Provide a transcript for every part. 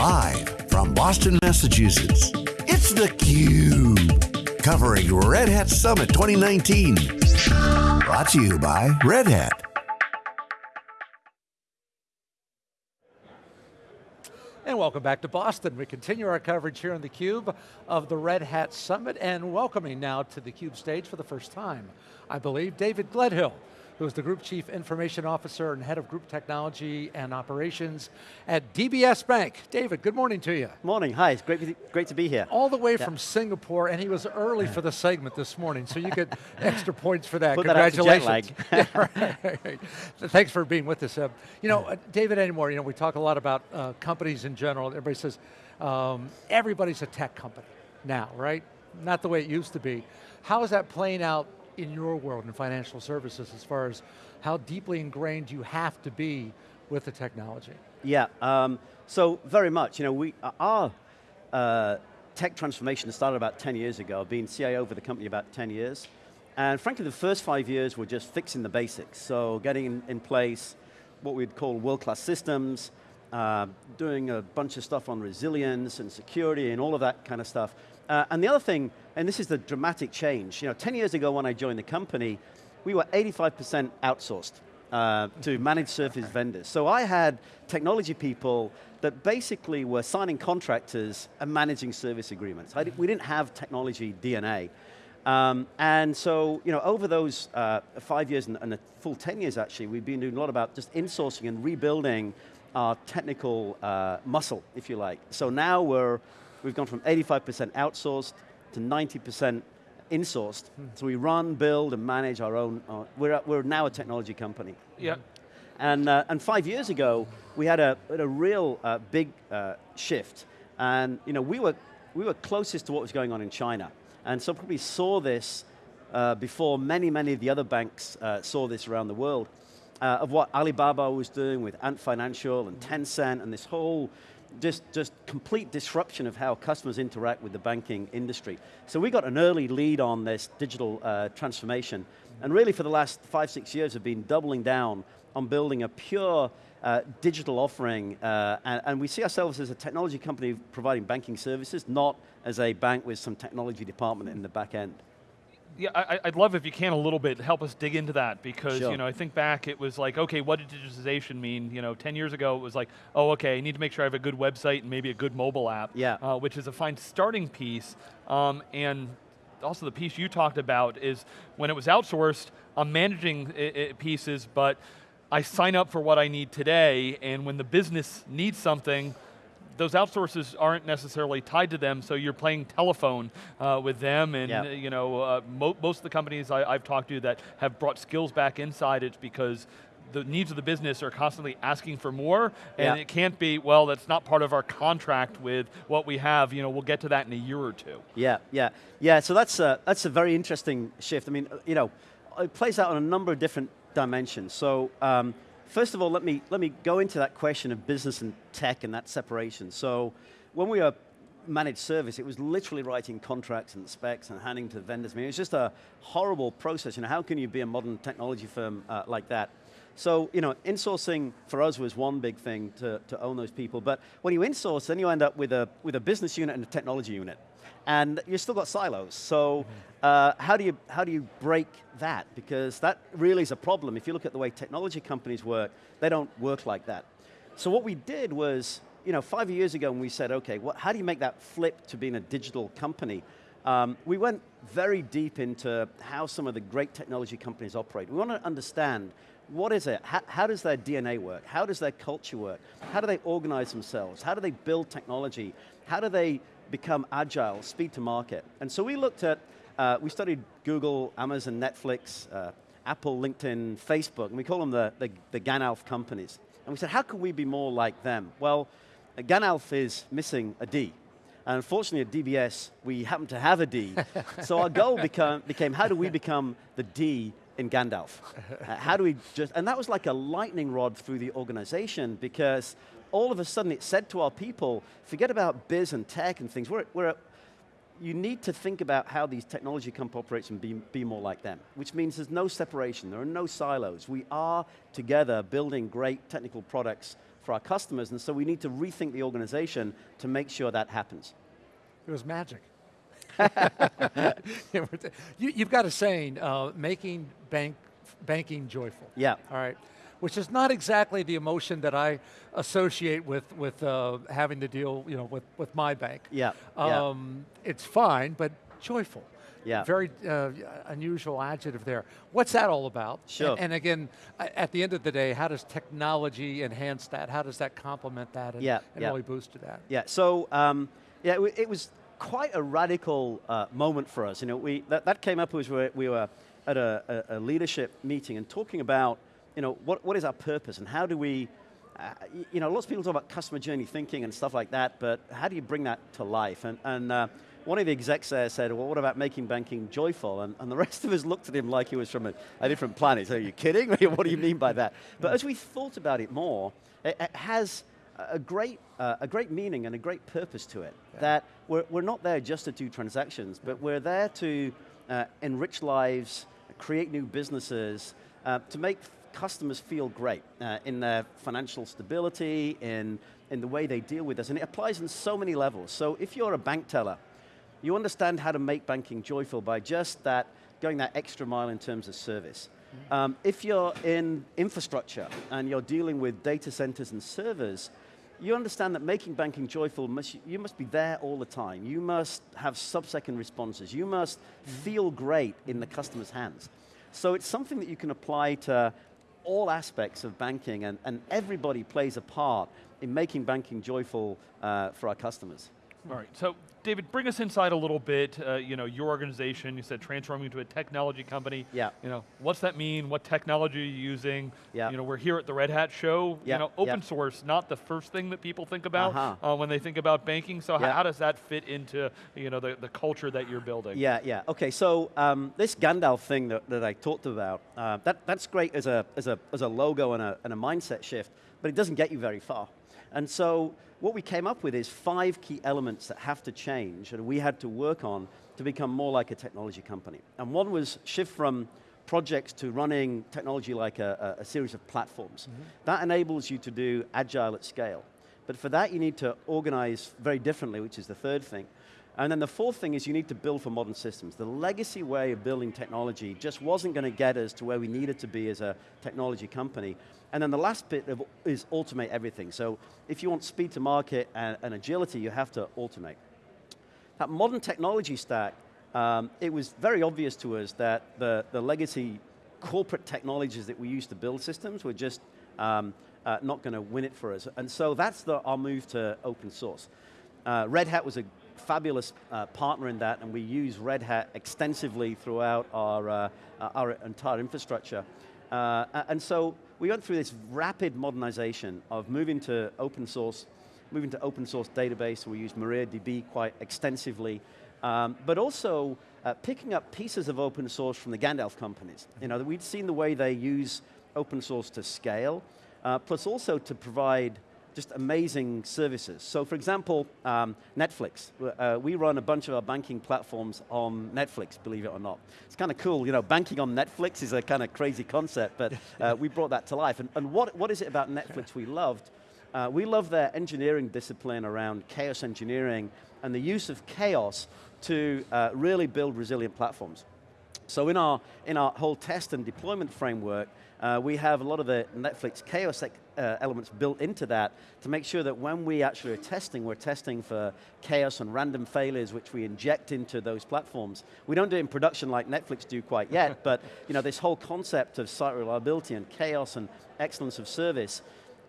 Live from Boston, Massachusetts, it's theCUBE. Covering Red Hat Summit 2019. Brought to you by Red Hat. And welcome back to Boston. We continue our coverage here on theCUBE of the Red Hat Summit and welcoming now to the CUBE stage for the first time, I believe, David Gledhill who is the Group Chief Information Officer and Head of Group Technology and Operations at DBS Bank. David, good morning to you. Morning, hi, it's great, great to be here. All the way yeah. from Singapore, and he was early for the segment this morning, so you get extra points for that. Put Congratulations. That yeah, right. Thanks for being with us. Uh, you know, uh, David anymore, you know, we talk a lot about uh, companies in general. Everybody says, um, everybody's a tech company now, right? Not the way it used to be. How is that playing out in your world in financial services as far as how deeply ingrained you have to be with the technology? Yeah, um, so very much. You know, we our uh, tech transformation started about 10 years ago. I've been CIO for the company about 10 years. And frankly, the first five years were just fixing the basics. So getting in, in place what we'd call world-class systems, uh, doing a bunch of stuff on resilience and security and all of that kind of stuff. Uh, and the other thing, and this is the dramatic change, you know, 10 years ago when I joined the company, we were 85% outsourced uh, to managed service vendors. So I had technology people that basically were signing contractors and managing service agreements. We didn't have technology DNA. Um, and so, you know, over those uh, five years and, and, a full 10 years actually, we've been doing a lot about just insourcing and rebuilding our technical uh, muscle, if you like. So now we're We've gone from 85% outsourced to 90% insourced. Hmm. So we run, build, and manage our own, uh, we're, we're now a technology company. Yeah. And, uh, and five years ago, we had a, a real uh, big uh, shift. And you know, we, were, we were closest to what was going on in China. And so probably saw this uh, before many, many of the other banks uh, saw this around the world, of what Alibaba was doing with Ant Financial and Tencent and this whole just, just complete disruption of how customers interact with the banking industry. So we got an early lead on this digital uh, transformation, and really for the last five, six years have been doubling down on building a pure uh, digital offering, uh, and, and, we see ourselves as a technology company providing banking services, not as a bank with some technology department in the back end yeah, I, would love if you can a little bit help us dig into that because sure. you know I think back it was like okay what did digitization mean you know 10 years ago it was like oh okay I need to make sure I have a good website and maybe a good mobile app yeah. Uh, which is a fine starting piece um, and also the piece you talked about is when it was outsourced I'm managing it, it pieces but I sign up for what I need today and when the business needs something those outsources aren't necessarily tied to them, so you're playing telephone uh, with them, and yep. you know, uh, mo most of the companies I, have talked to that have brought skills back inside, it's because the needs of the business are constantly asking for more, and it can't be, well, that's not part of our contract with what we have, you know, we'll get to that in a year or two. Yeah, yeah, yeah, so that's a, that's a very interesting shift. I mean, you know, it plays out on a number of different dimensions. So, um, First of all, let me, let me go into that question of business and tech and that separation. So when we were managed service, it was literally writing contracts and specs and handing to vendors. I mean, it was just a horrible process. You know, how can you be a modern technology firm uh, like that? So, you know, insourcing for us was one big thing to, to own those people. But when you insource, then you end up with a, with a business unit and a technology unit and you've still got silos. So uh, how, do you, how do you break that? Because that really is a problem. If you look at the way technology companies work, they don't work like that. So what we did was, you know, five years ago when we said, okay, what, how do you make that flip to being a digital company? Um, we went very deep into how some of the great technology companies operate. We want to understand what is it? How, how, does their DNA work? How does their culture work? How do they organize themselves? How do they build technology? How do they become agile, speed to market. And so we looked at, uh, we studied Google, Amazon, Netflix, uh, Apple, LinkedIn, Facebook, and we call them the, the, the Ganalf companies. And we said, how can we be more like them? Well, Ganalf is missing a D. And unfortunately at DBS, we happen to have a D. so our goal become, became, how do we become the D in Gandalf? Uh, how do we just, and that was like a lightning rod through the organization because all of a sudden it said to our people, forget about biz and tech and things, we're, we're you need to think about how these technology companies operate and be, be more like them, which means there's no separation, there are no silos. We are together building great technical products for our customers, and so we need to rethink the organization to make sure that happens. It was magic. You, have got a saying, uh, making bank, banking joyful. Yeah. All right. Which is not exactly the emotion that I associate with, with uh, having to deal you know, with, with my bank. Yeah. Um, yeah. It's fine, but joyful. Yeah. Very uh, unusual adjective there. What's that all about? Sure. And, and, again, at the end of the day, how does technology enhance that? How does that complement that and, yeah, and yeah. really boost that? Yeah, so um, yeah, it was quite a radical uh, moment for us. You know, we, that, that came up as we were, we were at a, a, a, leadership meeting and talking about, you know, what, what is our purpose and how do we, uh, you know, lots of people talk about customer journey thinking and stuff like that, but how do you bring that to life? And, and uh, one of the execs there said, well, what about making banking joyful? And, and the rest of us looked at him like he was from a, a different planet. So, are you kidding? what do you mean by that? But as we thought about it more, it, it has a great, uh, a great meaning and a great purpose to it. Yeah. That we're, we're not there just to do transactions, but we're there to uh, enrich lives, create new businesses, uh, to make customers feel great uh, in their financial stability, in, in the way they deal with us. And it applies in so many levels. So if you're a bank teller, you understand how to make banking joyful by just that, going that extra mile in terms of service. Mm-hmm. Um, if you're in infrastructure and you're dealing with data centers and servers, you understand that making banking joyful, must, you must be there all the time. You must have sub-second responses. You must feel great in the customer's hands. So it's something that you can apply to all aspects of banking and, and everybody plays a part in making banking joyful uh, for our customers. All right, so David, bring us inside a little bit. Uh, you know, your organization, you said transforming into a technology company. Yeah. You know, what's that mean? What technology are you using? Yeah. You know, we're here at the Red Hat show. Yeah. You know, open yeah. source, not the first thing that people think about uh -huh. uh, when they think about banking. So yeah. how does that fit into, you know, the, the culture that you're building? Yeah, yeah. Okay, so um, this Gandalf thing that, that I talked about, uh, that, that's great as a, as, a, as a logo and a, and a mindset shift, but it doesn't get you very far. And so what we came up with is five key elements that have to change and we had to work on to become more like a technology company. And one was shift from projects to running technology like a, a, series of platforms. Mm -hmm. That enables you to do agile at scale. But for that you need to organize very differently, which is the third thing. And then the fourth thing is you need to build for modern systems. The legacy way of building technology just wasn't going to get us to where we needed to be as a technology company. And then the last bit of, is automate everything. So if you want speed to market and, and agility, you have to automate. That modern technology stack, um, it was very obvious to us that the, the legacy corporate technologies that we used to build systems were just um, uh, not going to win it for us. And so that's the, our move to open source. Uh, Red Hat was a fabulous uh, partner in that, and we use Red Hat extensively throughout our, uh, our entire infrastructure. Uh, and so we went through this rapid modernization of moving to open source, moving to open source database. We use MariaDB quite extensively, um, but also uh, picking up pieces of open source from the Gandalf companies. You know, we'd seen the way they use open source to scale, uh, plus also to provide just amazing services. So for example, um, Netflix. Uh, we run a bunch of our banking platforms on Netflix, believe it or not. It's kind of cool, you know, banking on Netflix is a kind of crazy concept, but uh, we brought that to life. And, and what, what is it about Netflix we loved? Uh, we love their engineering discipline around chaos engineering and the use of chaos to uh, really build resilient platforms. So in our, in our whole test and deployment framework, uh, we have a lot of the Netflix chaos uh, elements built into that to make sure that when we actually are testing, we're testing for chaos and random failures which we inject into those platforms. We don't do it in production like Netflix do quite yet, but you know, this whole concept of site reliability and chaos and excellence of service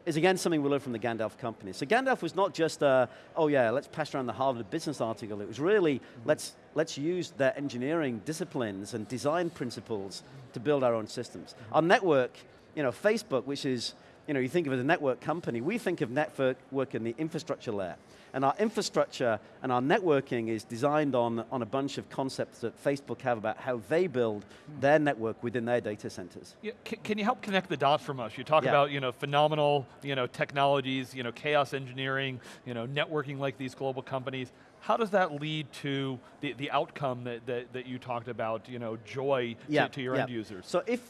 is again something we learned from the Gandalf company. So Gandalf was not just, a, oh yeah, let's pass around the Harvard Business article. It was really, mm -hmm. let's, let's use their engineering disciplines and design principles to build our own systems. Mm -hmm. Our network, you know, Facebook, which is you know, you think of it as a network company, we think of network work in the infrastructure layer. And our infrastructure and our networking is designed on, on a bunch of concepts that Facebook have about how they build their network within their data centers. Yeah, can, can, you help connect the dots from us? You talk yeah. about you know, phenomenal you know, technologies, you know, chaos engineering, you know, networking like these global companies. How does that lead to the, the outcome that, that, that you talked about, you know, joy yeah, to, to your yeah. end users? So if,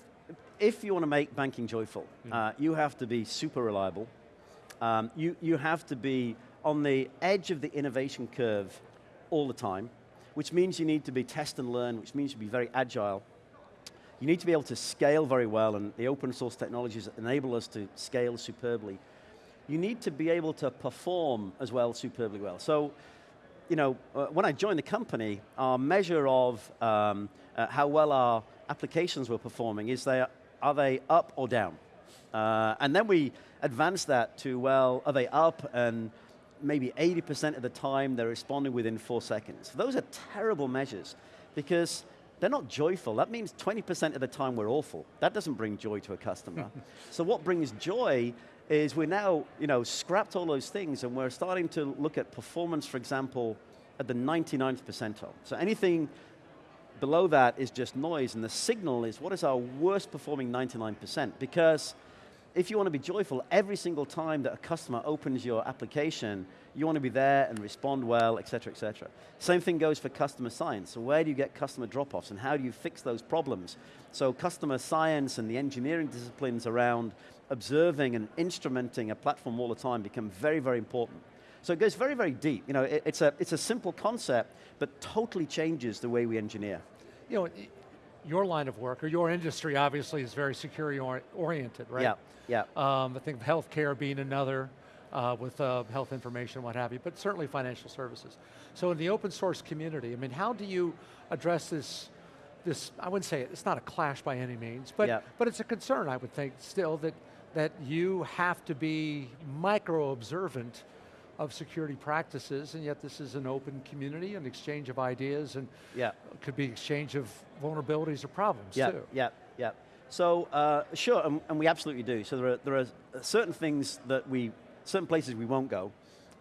if you want to make banking joyful, uh, you have to be super reliable, um, you, you have to be on the edge of the innovation curve all the time, which means you need to be test and learn, which means you be very agile. You need to be able to scale very well, and the open source technologies enable us to scale superbly. You need to be able to perform as well superbly well. So, you know, uh, when I joined the company, our measure of um, uh, how well our applications were performing is they, are they up or down? Uh, and then we advance that to, well, are they up and maybe 80% of the time they're responding within four seconds. Those are terrible measures because they're not joyful. That means 20% of the time we're awful. That doesn't bring joy to a customer. so what brings joy is we're now, you know, scrapped all those things and we're starting to look at performance, for example, at the 99th percentile. So anything below that is just noise and the signal is what is our worst performing 99% because if you want to be joyful, every single time that a customer opens your application, you want to be there and respond well, et cetera, et cetera. Same thing goes for customer science. So where do you get customer drop-offs and how do you fix those problems? So customer science and the engineering disciplines around observing and instrumenting a platform all the time become very, very important. So it goes very, very deep. You know, it, it's, a, it's a simple concept, but totally changes the way we engineer. You know, your line of work, or your industry obviously is very security or oriented, right? Yeah, yeah. Um, I think healthcare being another, uh, with uh, health information, what have you, but certainly financial services. So in the open source community, I mean, how do you address this, this I wouldn't say it, it's not a clash by any means, but, yeah. but it's a concern, I would think, still, that, that you have to be micro-observant of security practices, and yet this is an open community, an exchange of ideas, and yeah. could be exchange of vulnerabilities or problems yeah, too. Yeah, yeah. So uh, sure, and, and, we absolutely do. So there are, there are certain things that we, certain places we won't go,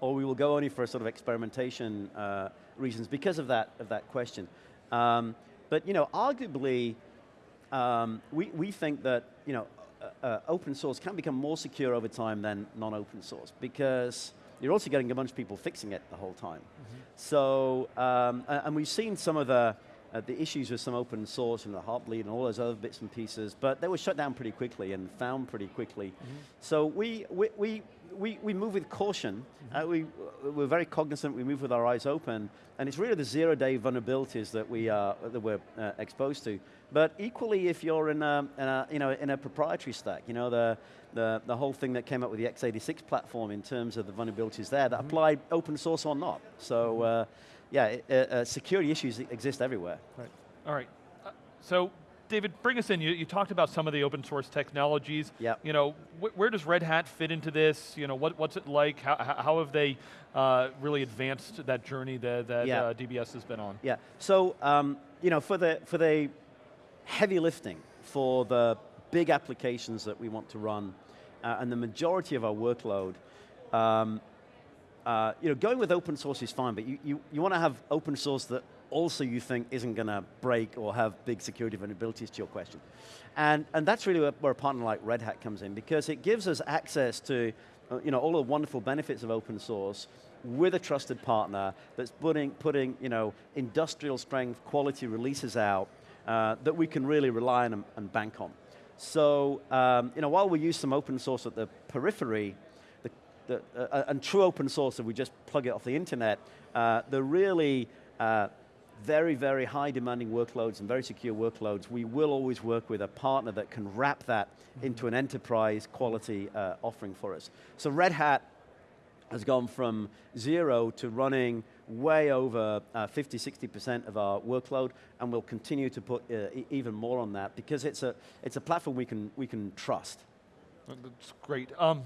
or we will go only for a sort of experimentation uh, reasons because of that, of that question. Um, but you know, arguably, um, we, we think that you know, uh, uh open source can become more secure over time than non-open source because you're also getting a bunch of people fixing it the whole time. Mm -hmm. So, um, and we've seen some of the, uh, the issues with some open source and the Heartbleed and all those other bits and pieces, but they were shut down pretty quickly and found pretty quickly. Mm -hmm. So we, we, we, we, we move with caution. Mm -hmm. uh, we, we're very cognizant, we move with our eyes open, and it's really the zero day vulnerabilities that, we are, that we're uh, exposed to. But equally, if you're in a, in a, you know, in a proprietary stack, you know, the, the, the whole thing that came up with the x86 platform in terms of the vulnerabilities there that mm -hmm. applied open source or not. So, uh, yeah, uh, uh, security issues exist everywhere. Right. All right. Uh, so, David, bring us in. You, you, talked about some of the open source technologies. Yeah. You know, wh where does Red Hat fit into this? You know, what, what's it like? How, how have they uh, really advanced that journey that, that yeah. uh, DBS has been on? Yeah. So, um, you know, for the for the heavy lifting for the big applications that we want to run, uh, and the majority of our workload, um, uh, you know, going with open source is fine, but you, you, you want to have open source that also you think isn't going to break or have big security vulnerabilities to your question. And, and that's really where, where a partner like Red Hat comes in because it gives us access to uh, you know, all the wonderful benefits of open source with a trusted partner that's putting, putting you know, industrial strength quality releases out uh, that we can really rely on and, and bank on. So, um, you know, while we use some open source at the periphery, the, the, uh, and true open source, if we just plug it off the internet, uh, the really uh, very, very high demanding workloads and very secure workloads, we will always work with a partner that can wrap that mm-hmm. into an enterprise quality uh, offering for us. So Red Hat has gone from zero to running way over uh, 50, 60% of our workload, and we'll continue to put uh, e even more on that because it's a, it's a platform we can, we can trust. That's great. Um,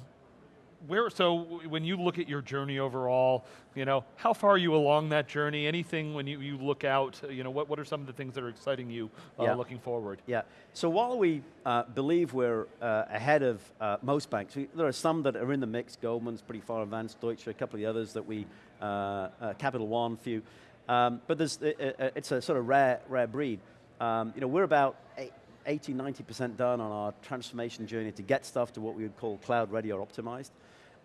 where, so when you look at your journey overall, you know, how far are you along that journey? Anything when you, you look out, you know, what, what are some of the things that are exciting you uh, yeah. looking forward? Yeah, so while we uh, believe we're uh, ahead of uh, most banks, we, there are some that are in the mix, Goldman's pretty far advanced, Deutsche, a couple of the others that we, uh, uh, Capital One, few, um, but there's, it, it's a sort of rare, rare breed. Um, you know, we're about 80, 90% done on our transformation journey to get stuff to what we would call cloud ready or optimized.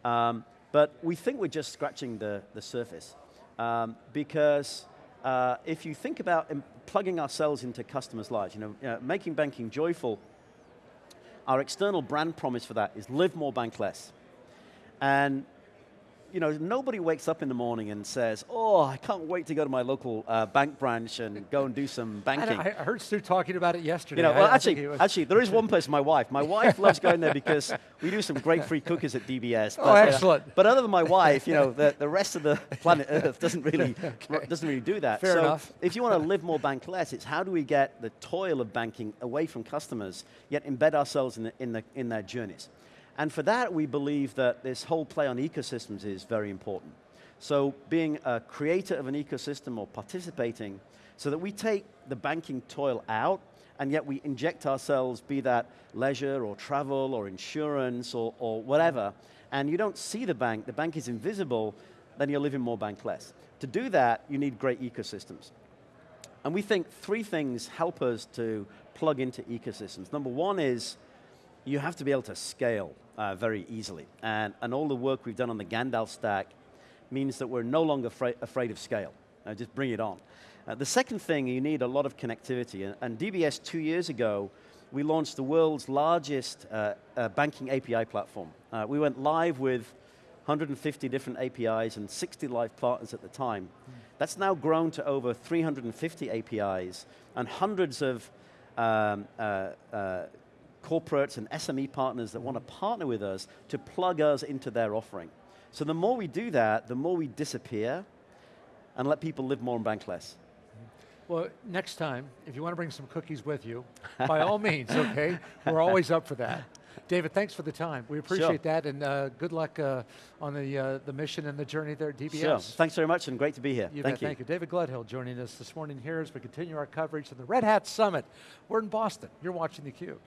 Um, but we think we're just scratching the, the surface um, because uh, if you think about plugging ourselves into customers' lives, you know, you know, making banking joyful, our external brand promise for that is live more, bank less. And you know, nobody wakes up in the morning and says, "Oh, I can't wait to go to my local uh, bank branch and go and do some banking." I heard Stu talking about it yesterday. You know, well, I actually, actually, there is one person, my wife. My wife loves going there because we do some great free cookies at DBS. Oh, but, uh, excellent. but other than my wife, you know, the, the rest of the planet Earth doesn't really Okay. doesn't really do that. Fair so enough. if you want to live more bankless, it's how do we get the toil of banking away from customers, yet embed ourselves in, the, in, the, in their journeys. And for that, we believe that this whole play on ecosystems is very important. So being a creator of an ecosystem or participating so that we take the banking toil out and yet we inject ourselves, be that leisure or travel or insurance or, or whatever, and you don't see the bank, the bank is invisible, then you're living more bankless. To do that, you need great ecosystems. And we think three things help us to plug into ecosystems. Number one is you have to be able to scale uh, very easily. And, and all the work we've done on the Gandalf stack means that we're no longer afraid, afraid of scale. Uh, just bring it on. Uh, the second thing, you need a lot of connectivity. And, and DBS two years ago, we launched the world's largest uh, uh, banking API platform. Uh, we went live with 150 different APIs and 60 live partners at the time. That's now grown to over 350 APIs and hundreds of um, uh, corporates and SME partners that want to partner with us to plug us into their offering. So the more we do that, the more we disappear and let people live more and bank less. Well, next time, if you want to bring some cookies with you, by all means, okay? We're always up for that. David, thanks for the time. We appreciate that, and uh, good luck uh, on the, uh, the mission and the journey there at DBS. Sure. Thanks very much and great to be here. You thank bet, you. Thank you. David Gledhill joining us this morning here as we continue our coverage of the Red Hat Summit. We're in Boston. You're watching theCUBE.